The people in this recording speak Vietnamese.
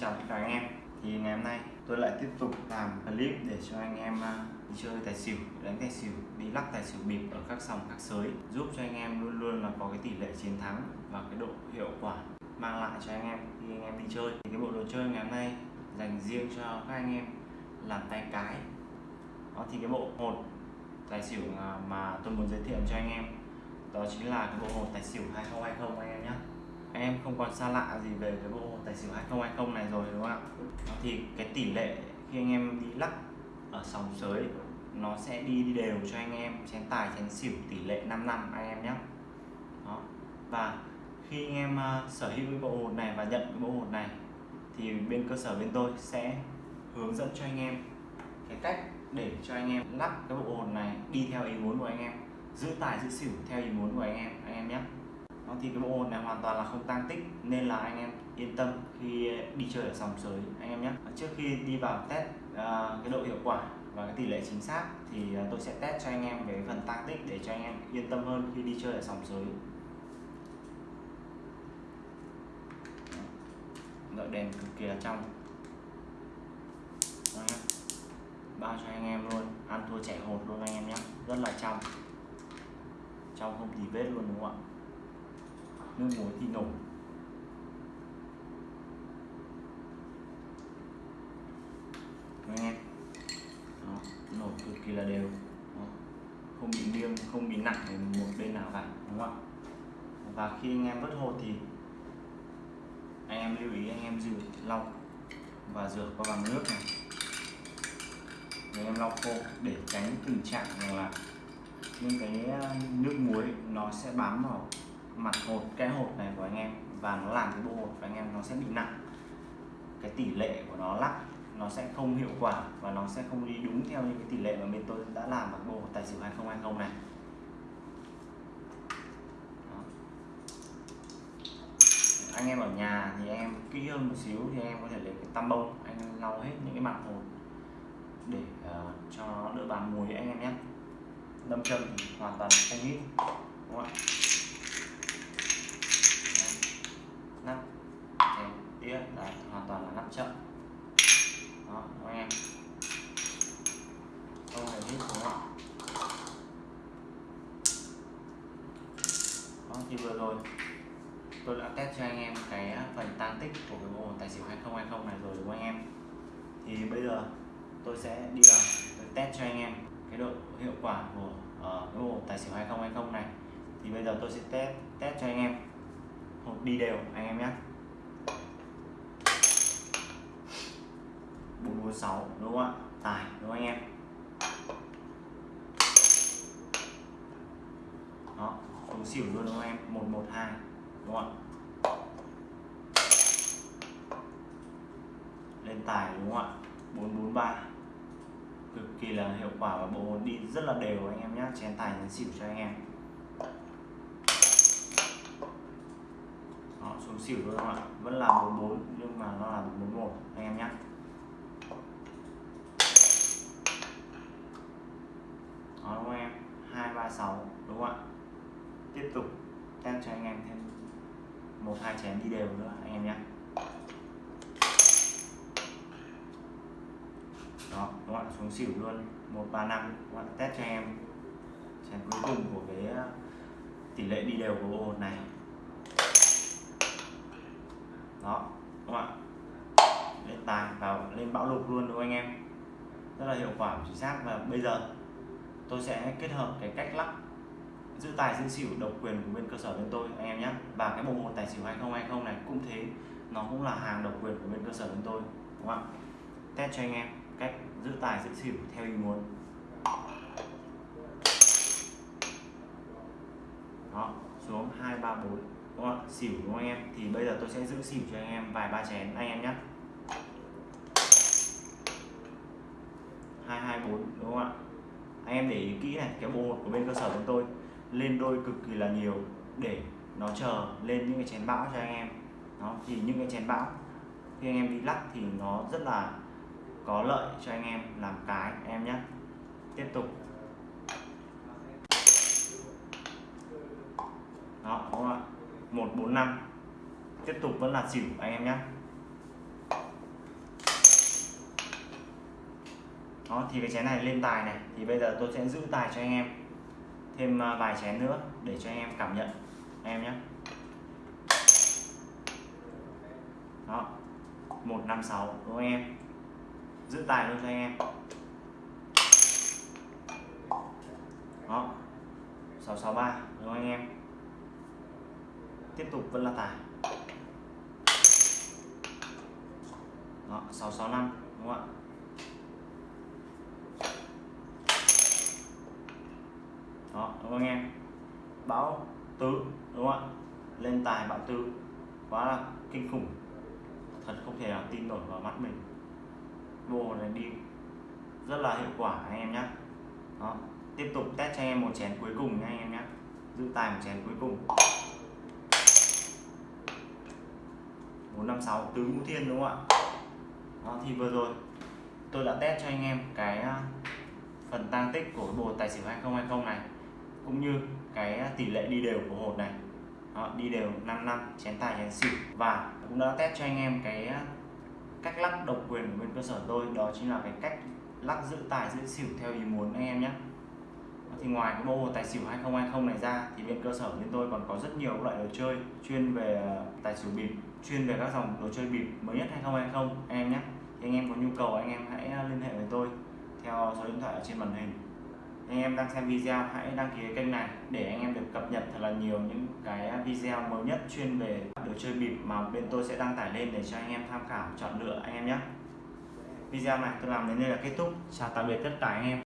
Chào tất cả anh em. Thì ngày hôm nay tôi lại tiếp tục làm clip để cho anh em à, đi chơi tài xỉu, đánh tài xỉu, đi lắc tài xỉu bịp ở các sòng các sới, giúp cho anh em luôn luôn là có cái tỷ lệ chiến thắng và cái độ hiệu quả mang lại cho anh em khi anh em đi chơi. Thì cái bộ đồ chơi ngày hôm nay dành riêng cho các anh em làm tay cái. Đó, thì cái bộ hột tài xỉu à, mà tôi muốn giới thiệu cho anh em, đó chính là cái bộ hột tài xỉu 2020 anh em nhé anh em không còn xa lạ gì về cái bộ tài xỉu 2020 này rồi đúng không ạ? Thì cái tỷ lệ khi anh em đi lắc ở sòng sới nó sẽ đi, đi đều cho anh em chén tài chén xỉu tỷ lệ 5 năm anh em nhé. Đó. và khi anh em uh, sở hữu cái bộ hột này và nhận cái bộ hột này thì bên cơ sở bên tôi sẽ hướng dẫn cho anh em cái cách để cho anh em lắp cái bộ hột này đi theo ý muốn của anh em giữ tài giữ xỉu theo ý muốn của anh em anh em nhé đó, thì cái bộ hồn này hoàn toàn là không tăng tích nên là anh em yên tâm khi đi chơi ở sòng sới anh em nhé. Trước khi đi vào test uh, cái độ hiệu quả và cái tỷ lệ chính xác thì uh, tôi sẽ test cho anh em về phần tăng tích để cho anh em yên tâm hơn khi đi chơi ở sòng sới. Đợi đèn cực kỳ là trong. Đó bao cho anh em luôn ăn thua chạy hột luôn anh em nhé. Rất là trong. Trong không thì vết luôn đúng không ạ? Nước muối thì nổi anh em Đó, nổi cực kỳ là đều. Đó. không bị nghiêng không bị nặng một bên nào cả đúng không? Ạ và khi anh em vớt hột thì anh em lưu ý anh em rửa lau và rửa qua bằng nước này. Anh em lau khô để tránh tình trạng là những cái à, nước muối nó sẽ bám vào mặt hột cái hột này của anh em và nó làm cái bộ hột của anh em nó sẽ bị nặng. Cái tỷ lệ của nó lắc nó sẽ không hiệu quả và nó sẽ không đi đúng theo những cái tỷ lệ mà bên tôi đã làm bằng bộ tài xỉu 2020 này. Đó. anh em ở nhà thì em kỹ hơn một xíu thì em có thể lấy cái tăm bông anh lau hết những cái mặt hột để uh, cho nó đỡ bám muối anh em nhé. Đâm châm thì hoàn toàn không hít đúng không ạ? Nắp chén đĩa là hoàn toàn là nắp chậm. Đó anh em? Không hề hít đúng không đó vâng, thì vừa rồi tôi đã test cho anh em cái phần tăng tích của cái bộ tài xỉu 2020 này rồi đúng không anh em? Thì bây giờ tôi sẽ đi vào test cho anh em cái độ hiệu quả của uh, cái bộ tài xỉu 2020 này. Thì bây giờ tôi sẽ test test cho anh em đi đều, anh em nhé 446 đúng không ạ? Tài, đúng không anh em? Đó xuống xỉu luôn đúng không em? 112 đúng không ạ? Lên tài đúng không ạ? 443 cực kỳ là hiệu quả và bộ đi rất là đều anh em nhé chén tài nhấn xỉu cho anh em. Xỉu luôn không ạ vẫn là 44 nhưng mà nó là 41 anh em nhé Đó, đúng không em? 236 đúng không ạ? Tiếp tục test cho anh em thêm một, hai chén đi đều nữa, anh em nhé đó các bạn xuống xỉu luôn. 135 các bạn test cho em chén cuối cùng của cái ờ, tỷ lệ đi đều của ô này đó các bạn lên tài vào, lên bão lục luôn đúng không anh em? Rất là hiệu quả, chính xác. Và bây giờ tôi sẽ kết hợp cái cách lắp giữ tài giữ xỉu độc quyền của bên cơ sở bên tôi, anh em nhé. Và cái bộ một tài xỉu 2020 này cũng thế, nó cũng là hàng độc quyền của bên cơ sở bên tôi, đúng không ạ? Test cho anh em cách giữ tài giữ xỉu theo ý muốn. Đó, xuống hai ba bốn đúng không ạ? Xỉu đúng không anh em? Thì bây giờ tôi sẽ giữ xỉu cho anh em vài ba chén anh em nhé hai hai, bốn, đúng không ạ? Anh em để ý kỹ này, cái bộ hột của bên cơ sở chúng tôi lên đôi cực kỳ là nhiều để nó chờ lên những cái chén bão cho anh em. Nó thì những cái chén bão khi anh em đi lắc thì nó rất là có lợi cho anh em làm cái em nhé tiếp tục. 145 tiếp tục vẫn là xỉu anh em nhé đó, thì cái chén này lên tài này, thì bây giờ tôi sẽ giữ tài cho anh em. Thêm à, vài chén nữa để cho anh em cảm nhận, anh em nhé đó 156 đúng không anh em? Giữ tài luôn cho anh em. Đó 663 đúng không anh em? Tiếp tục vẫn là tài đó 665 đúng không ạ? Đó, đúng không anh em? Bão tứ, đúng không ạ? Lên tài bão tứ, quá là kinh khủng. Thật không thể nào tin nổi vào mắt mình. Bộ này đi rất là hiệu quả anh em nhé đó, tiếp tục test cho anh em một chén cuối cùng nha anh em nhé giữ tài một chén cuối cùng. 456 tứ ngũ thiên đúng không ạ? Đó thì vừa rồi tôi đã test cho anh em cái à, phần tăng tích của bộ tài xỉu 2020 này cũng như cái à, tỷ lệ đi đều của hột này. Đó, đi đều 5 năm chén tài chén xỉu. Và cũng đã test cho anh em cái à, cách lắc độc quyền của bên cơ sở tôi đó chính là cái cách lắc giữ tài giữ xỉu theo ý muốn anh em nhé thì ngoài cái bộ tài xỉu 2020 này ra, thì bên cơ sở bên tôi còn có rất nhiều loại đồ chơi chuyên về ờ, tài xỉu bịp, chuyên về các dòng đồ chơi bịp mới nhất 2020 anh em nhé, thì anh em có nhu cầu anh em hãy ờ, liên hệ với tôi theo số điện thoại ở trên màn hình. Anh em đang xem video hãy đăng ký kênh này để anh em được cập nhật thật là nhiều những cái ờ, video mới nhất chuyên về đồ chơi bịp mà bên tôi sẽ đăng tải lên để cho anh em tham khảo chọn lựa, anh em nhé. Video này tôi làm đến đây là kết thúc. Chào tạm biệt tất cả anh em.